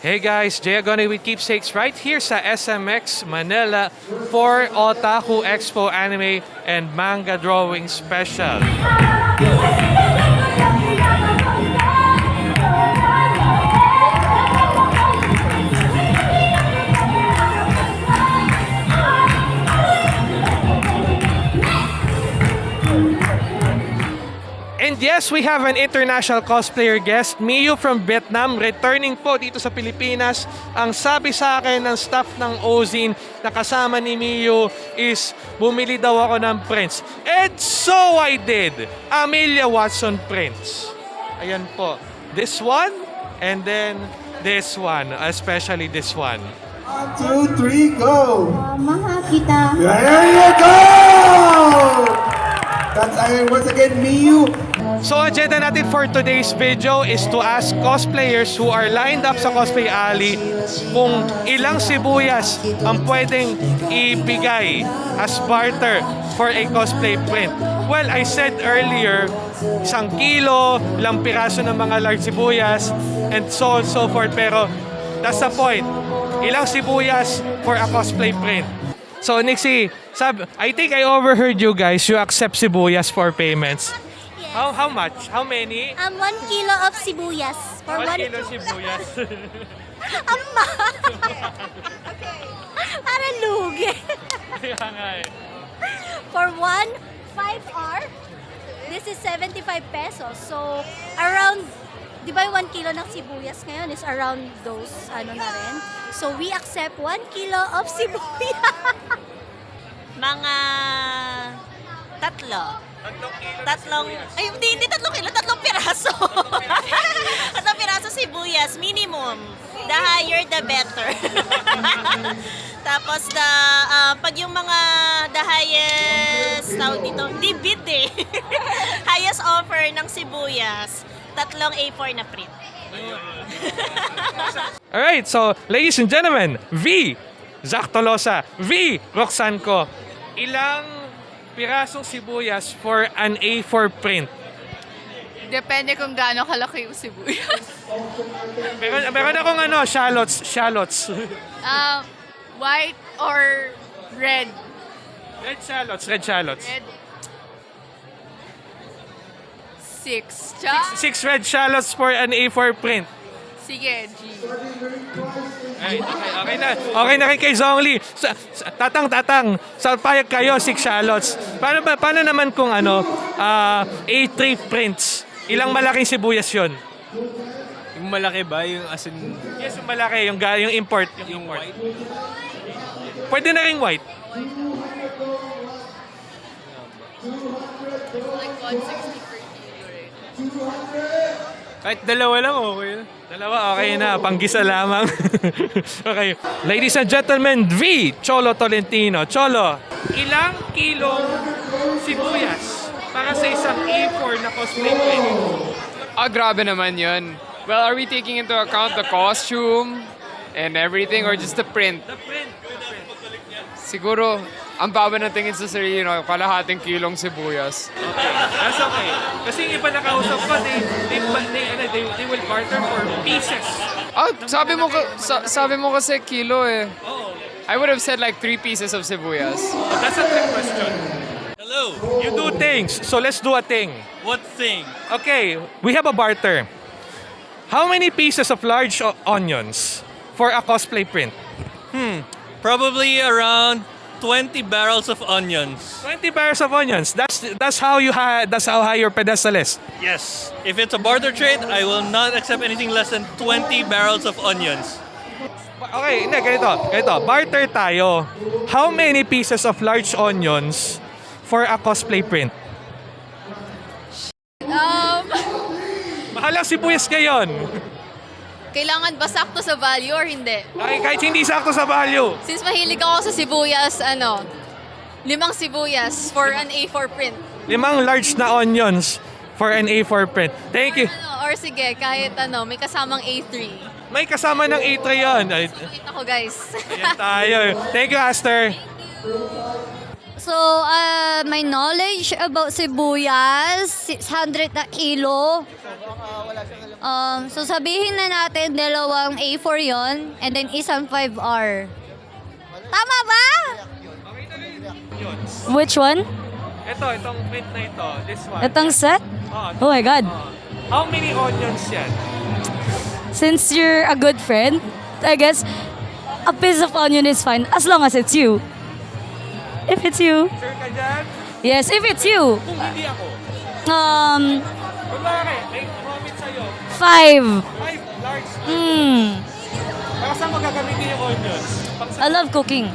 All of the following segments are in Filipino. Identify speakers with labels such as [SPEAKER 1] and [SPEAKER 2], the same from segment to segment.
[SPEAKER 1] Hey guys, Jay Agone with Keepsakes right here sa SMX Manila for Otaku Expo Anime and Manga Drawing Special. Yes, we have an international cosplayer guest, Miyu from Vietnam, returning po dito sa Pilipinas. Ang sabi sa akin ng staff ng Ozin na kasama ni Miyu is bumili daw ako ng prints. And so I did! Amelia Watson prints. Ayan po. This one, and then this one, especially this one.
[SPEAKER 2] One, two, three, go!
[SPEAKER 3] Maha kita.
[SPEAKER 2] There you go! That's uh, once again Miyu.
[SPEAKER 1] So, agenda natin for today's video is to ask cosplayers who are lined up sa Cosplay Alley kung ilang sibuyas ang pwedeng ibigay as barter for a cosplay print. Well, I said earlier, isang kilo, ilang piraso ng mga large sibuyas, and so on so forth. Pero, that's the point. Ilang sibuyas for a cosplay print. So, Nixie, sab I think I overheard you guys. You accept sibuyas for payments. How how much? How many?
[SPEAKER 3] Um, one kilo of sibuyas. For
[SPEAKER 1] One
[SPEAKER 3] one,
[SPEAKER 1] kilo sibuyas.
[SPEAKER 3] Ang mahal. Para lugi.
[SPEAKER 1] Kaya nga eh.
[SPEAKER 3] For one 5R, this is 75 pesos. So, around, di ba yung 1 kilo ng sibuyas ngayon is around those, ano na rin. So, we accept 1 kilo of sibuyas.
[SPEAKER 4] Mga tatlo.
[SPEAKER 1] Tatlong kilo
[SPEAKER 4] Tatlong, ay hindi, hindi tatlong kilo, tatlong piraso. tatlong piraso sibuyas, minimum. The higher, the better. Tapos, the, ah, pag yung mga the highest, tawag dito, di bid eh. highest offer ng sibuyas, tatlong A4 na print.
[SPEAKER 1] Alright, so ladies and gentlemen, V. Zach Tolosa. V. Roxanne ko. Ilang pirasong sibuyas for an A4 print?
[SPEAKER 5] Depende kung gaano kalaki yung sibuyas.
[SPEAKER 1] Meron, meron akong ano, shallots. Shallots.
[SPEAKER 5] Um, white or red?
[SPEAKER 1] red shallots. Red shallots.
[SPEAKER 5] Red. Six. Cha?
[SPEAKER 1] Six red shallots for an A4 print.
[SPEAKER 5] Sige, G.
[SPEAKER 1] Alright, okay, okay na. Okay na kay kay Zongli. Sa, sa- tatang, tatang. Sa payag kayo, six shallots. Paano, ba, paano naman kung ano, ah, A3 prints? Ilang malaking sibuyas yon?
[SPEAKER 6] Yung malaki ba? Yung as in,
[SPEAKER 1] Yes, yung malaki, yung, ga- yung import. Yung,
[SPEAKER 6] yung
[SPEAKER 1] import.
[SPEAKER 6] white?
[SPEAKER 1] Pwede na rin white.
[SPEAKER 5] Like 160 per kilo, right?
[SPEAKER 6] Kahit dalawa lang, okay na.
[SPEAKER 1] Dalawa, okay na. Panggisa lamang. okay. Ladies and gentlemen, V. Cholo Tolentino. Cholo, ilang kilong sibuyas para sa isang A4 na cosplay print?
[SPEAKER 7] Ah, grabe naman yun. Well, are we taking into account the costume and everything or just the print?
[SPEAKER 1] The print.
[SPEAKER 7] Siguro, ang baba ng tingin sa sarili, no, kalahating kilong sibuyas.
[SPEAKER 1] Okay, that's okay. Kasi yung iba nakausap ko, they, they, they, ano, they, they will barter for pieces.
[SPEAKER 7] Ah, sabi mo, ka- sa- sabi mo kasi kilo eh.
[SPEAKER 1] Oo.
[SPEAKER 7] I would have said like three pieces of sibuyas.
[SPEAKER 1] That's a trick question.
[SPEAKER 8] Hello.
[SPEAKER 1] You do things, so let's do a thing.
[SPEAKER 8] What thing?
[SPEAKER 1] Okay, we have a barter. How many pieces of large o- onions for a cosplay print?
[SPEAKER 8] Probably around 20 barrels of onions.
[SPEAKER 1] 20 pairs of onions. That's that's how you ha- that's how high your pedestal is.
[SPEAKER 8] Yes. If it's a barter trade, I will not accept anything less than 20 barrels of onions.
[SPEAKER 1] Okay, hindi, ganito. Ganito, barter tayo. How many pieces of large onions for a cosplay print?
[SPEAKER 5] Um,
[SPEAKER 1] Mahalang sibuyas ngayon.
[SPEAKER 5] kailangan ba sakto sa value or hindi?
[SPEAKER 1] Ay, kahit hindi sakto sa value.
[SPEAKER 5] Since mahilig ako sa sibuyas, ano, limang sibuyas for an A4 print.
[SPEAKER 1] Limang large na onions for an A4 print. Thank you.
[SPEAKER 5] Ano, or sige, kahit ano, may kasamang A3.
[SPEAKER 1] May kasama ng A3 yun. Ay,
[SPEAKER 5] Pakita ko, guys.
[SPEAKER 1] Ayan tayo. Thank you, Aster.
[SPEAKER 3] So, uh, my knowledge about sibuyas, 600 na kilo. Um, so sabihin na natin dalawang A4 yon and then isang 5R. Tama ba?
[SPEAKER 9] Which one?
[SPEAKER 1] Ito, itong print na ito. This one.
[SPEAKER 9] Itong set?
[SPEAKER 1] Oh,
[SPEAKER 9] Oh my God.
[SPEAKER 1] How many onions yan?
[SPEAKER 9] Since you're a good friend, I guess a piece of onion is fine as long as it's you. If it's you.
[SPEAKER 1] Sure ka dyan?
[SPEAKER 9] Yes, if it's you.
[SPEAKER 1] Kung hindi ako.
[SPEAKER 9] Um,
[SPEAKER 1] comment sa'yo.
[SPEAKER 9] Five.
[SPEAKER 1] Five large.
[SPEAKER 9] Hmm.
[SPEAKER 1] Para saan mo gagamitin yung onions?
[SPEAKER 9] I love cooking.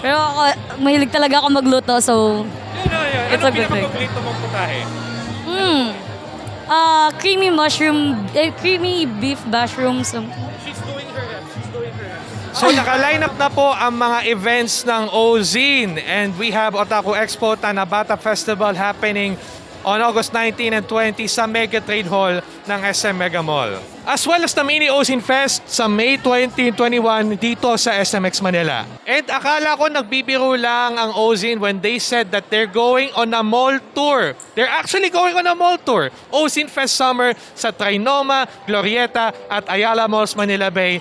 [SPEAKER 9] Pero ako, mahilig talaga ako magluto, so...
[SPEAKER 1] Yun, yun, yun.
[SPEAKER 9] It's
[SPEAKER 1] Ano
[SPEAKER 9] a good thing.
[SPEAKER 1] pinakapaborito mong putahe?
[SPEAKER 9] Hmm. Uh, creamy mushroom, eh, creamy beef mushrooms. Um,
[SPEAKER 1] She's doing her reps. She's doing her reps. So naka-line up na po ang mga events ng OZIN and we have Otaku Expo Tanabata Festival happening on August 19 and 20 sa Mega Trade Hall ng SM Mega Mall. As well as the Mini OZIN Fest sa May 20 and 21 dito sa SMX Manila. And akala ko nagbibiro lang ang OZIN when they said that they're going on a mall tour. They're actually going on a mall tour. OZIN Fest Summer sa Trinoma, Glorieta at Ayala Malls Manila Bay.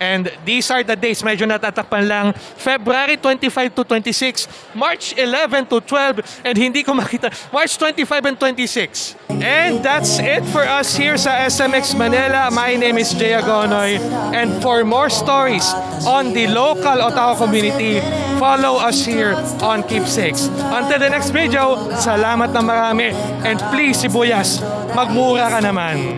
[SPEAKER 1] And these are the dates, medyo natatakpan lang. February 25 to 26, March 11 to 12, and hindi ko makita, March 25 and 26. And that's it for us here sa SMX Manila. My name is Jay Agonoy. And for more stories on the local Otaku community, follow us here on Keepsakes. Until the next video, salamat na marami. And please, Sibuyas, magmura ka naman.